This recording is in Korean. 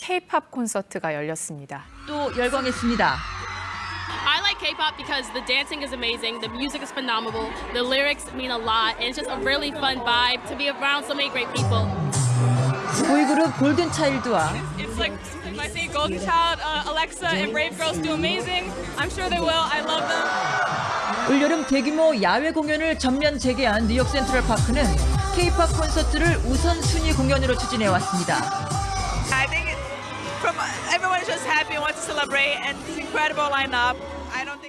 K-팝 콘서트가 열렸습니다. 또 열광했습니다. I like K-pop because the dancing is amazing, the music is phenomenal, the lyrics mean a lot, and it's just a really fun vibe to be around so many great people. 보이그룹 골든 차일드와 It's like if I say Golden Child, uh, Alexa, and Brave Girls do amazing. I'm sure they will. I love them. 올여름 대규모 야외 공연을 전면 재개한 뉴욕 센트럴 파크는 K-팝 콘서트를 우선순위 공연으로 추진해 왔습니다. From just happy and wants to celebrate, and it's incredible lineup. I don't think.